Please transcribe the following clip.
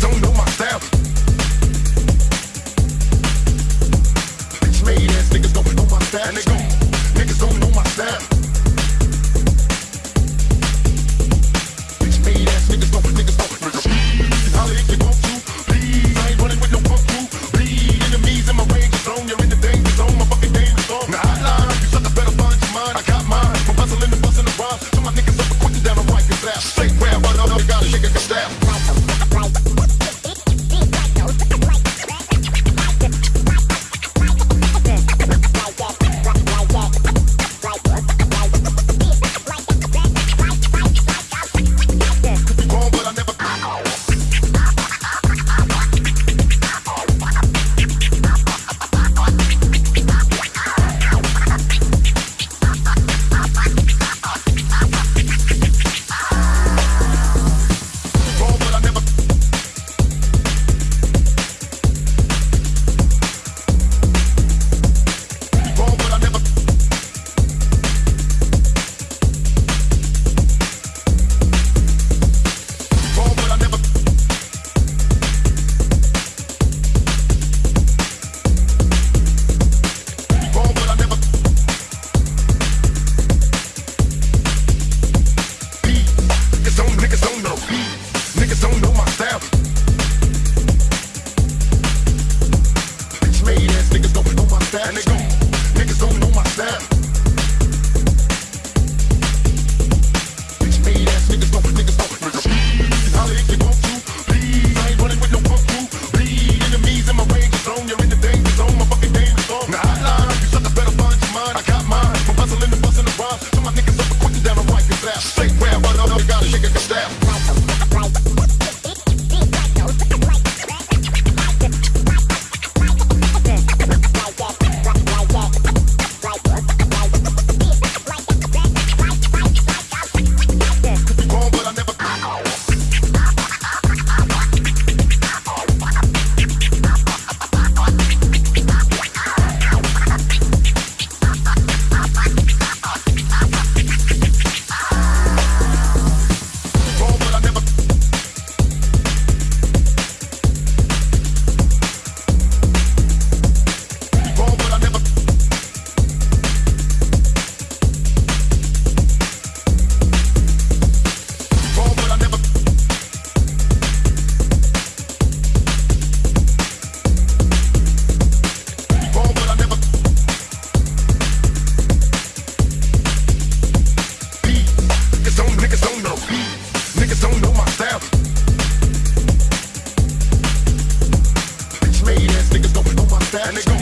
don't. And they go